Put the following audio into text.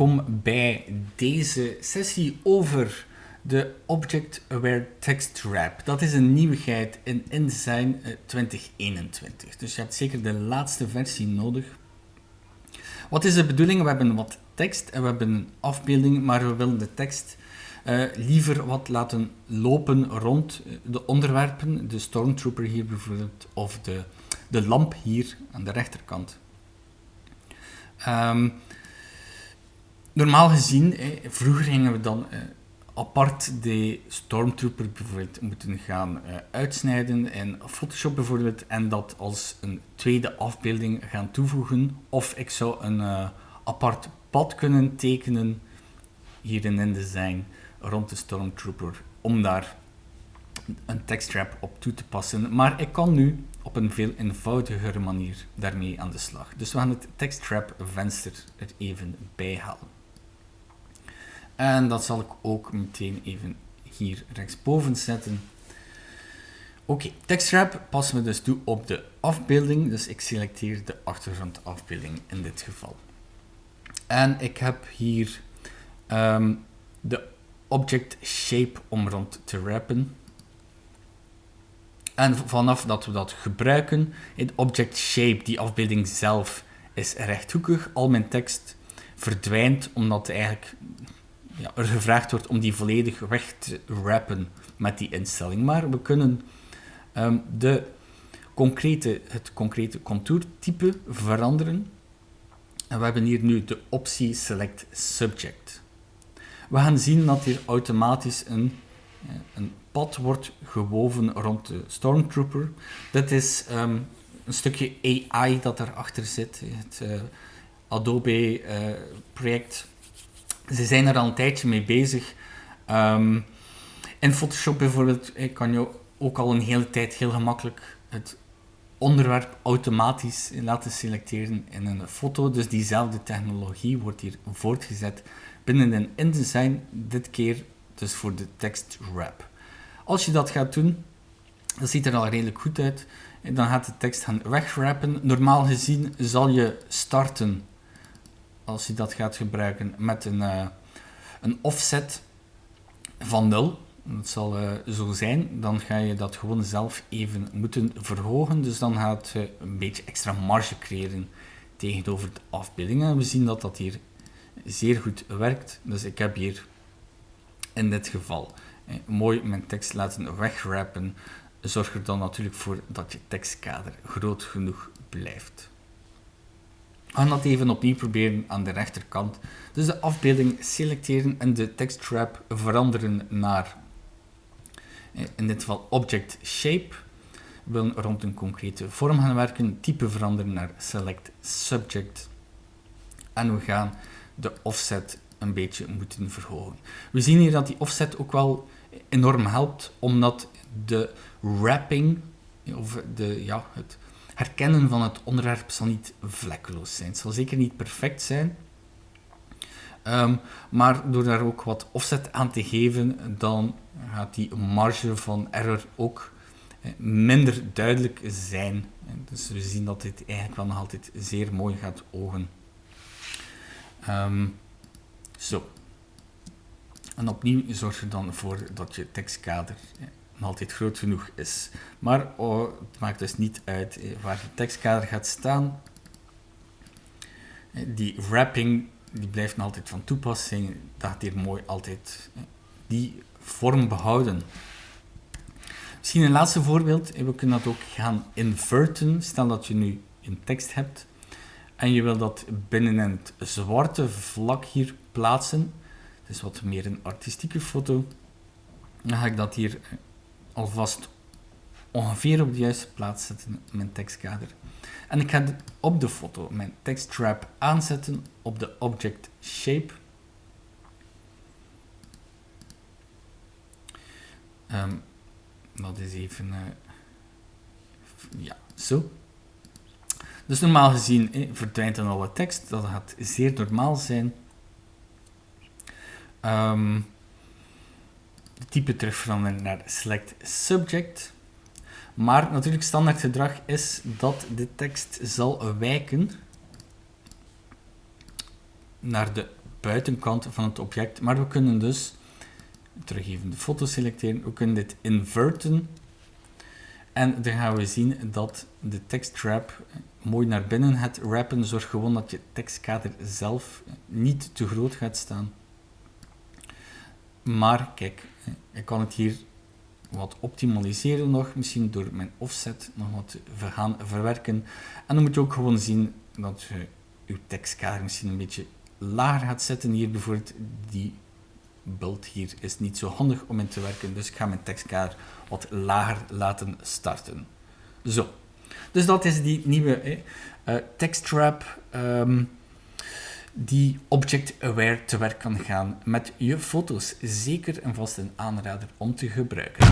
welkom bij deze sessie over de Object Aware Text Wrap. Dat is een nieuwigheid in InDesign 2021, dus je hebt zeker de laatste versie nodig. Wat is de bedoeling? We hebben wat tekst en we hebben een afbeelding, maar we willen de tekst uh, liever wat laten lopen rond de onderwerpen, de Stormtrooper hier bijvoorbeeld, of de, de lamp hier aan de rechterkant. Um, normaal gezien, eh, vroeger gingen we dan eh, apart de Stormtrooper bijvoorbeeld moeten gaan eh, uitsnijden in Photoshop bijvoorbeeld en dat als een tweede afbeelding gaan toevoegen. Of ik zou een uh, apart pad kunnen tekenen hier in InDesign rond de Stormtrooper om daar een tekstwrap op toe te passen. Maar ik kan nu op een veel eenvoudigere manier daarmee aan de slag. Dus we gaan het tekstwrap venster er even bij halen. En dat zal ik ook meteen even hier rechtsboven zetten. Oké, okay, tekstwrap passen we dus toe op de afbeelding. Dus ik selecteer de achtergrondafbeelding in dit geval. En ik heb hier um, de object shape om rond te wrappen. En vanaf dat we dat gebruiken, in object shape, die afbeelding zelf, is rechthoekig. Al mijn tekst verdwijnt omdat eigenlijk ja, er gevraagd wordt om die volledig weg te wrappen met die instelling. Maar we kunnen um, de concrete, het concrete contourtype veranderen. En we hebben hier nu de optie Select Subject. We gaan zien dat hier automatisch een, een pad wordt gewoven rond de Stormtrooper. Dit is um, een stukje AI dat erachter zit. Het uh, Adobe uh, project ze zijn er al een tijdje mee bezig. Um, in Photoshop bijvoorbeeld kan je ook al een hele tijd heel gemakkelijk het onderwerp automatisch laten selecteren in een foto. Dus diezelfde technologie wordt hier voortgezet binnen een InDesign, dit keer dus voor de text wrap. Als je dat gaat doen, dat ziet er al redelijk goed uit. Dan gaat de tekst gaan wegwrappen. Normaal gezien zal je starten als je dat gaat gebruiken met een, uh, een offset van 0, dat zal uh, zo zijn, dan ga je dat gewoon zelf even moeten verhogen. Dus dan gaat je een beetje extra marge creëren tegenover de afbeelding. En we zien dat dat hier zeer goed werkt. Dus ik heb hier in dit geval eh, mooi mijn tekst laten wegwrappen. Zorg er dan natuurlijk voor dat je tekstkader groot genoeg blijft. We gaan dat even opnieuw proberen aan de rechterkant. Dus de afbeelding selecteren en de tekstwrap veranderen naar, in dit geval object shape. We willen rond een concrete vorm gaan werken, type veranderen naar select subject. En we gaan de offset een beetje moeten verhogen. We zien hier dat die offset ook wel enorm helpt, omdat de wrapping, of de, ja, het herkennen van het onderwerp zal niet vlekkeloos zijn. Het zal zeker niet perfect zijn. Um, maar door daar ook wat offset aan te geven, dan gaat die marge van error ook eh, minder duidelijk zijn. Dus we zien dat dit eigenlijk wel nog altijd zeer mooi gaat ogen. Um, zo. En opnieuw zorg er dan voor dat je tekstkader altijd groot genoeg is. Maar oh, het maakt dus niet uit eh, waar het tekstkader gaat staan. Eh, die wrapping die blijft nog altijd van toepassing. Dat gaat hier mooi altijd eh, die vorm behouden. Misschien een laatste voorbeeld. We kunnen dat ook gaan inverten. Stel dat je nu een tekst hebt en je wil dat binnen het zwarte vlak hier plaatsen. Het is wat meer een artistieke foto. Dan ga ik dat hier alvast ongeveer op de juiste plaats zetten mijn tekstkader. En ik ga op de foto mijn teksttrap aanzetten op de object shape. Um, dat is even, uh, ja, zo. Dus normaal gezien eh, verdwijnt dan alle tekst, dat gaat zeer normaal zijn. Um, type terug veranderen naar select subject. Maar natuurlijk standaard gedrag is dat de tekst zal wijken naar de buitenkant van het object. Maar we kunnen dus, terug even de foto selecteren, we kunnen dit inverten. En dan gaan we zien dat de tekstwrap mooi naar binnen gaat wrappen. Zorg gewoon dat je tekstkader zelf niet te groot gaat staan. Maar kijk, ik kan het hier wat optimaliseren nog, misschien door mijn offset nog wat te gaan verwerken. En dan moet je ook gewoon zien dat je je tekstkader misschien een beetje lager gaat zetten. Hier bijvoorbeeld, die beeld hier is niet zo handig om in te werken, dus ik ga mijn tekstkader wat lager laten starten. Zo, dus dat is die nieuwe eh, tekstwrap. Um, die object-aware te werk kan gaan met je foto's. Zeker en vast een aanrader om te gebruiken.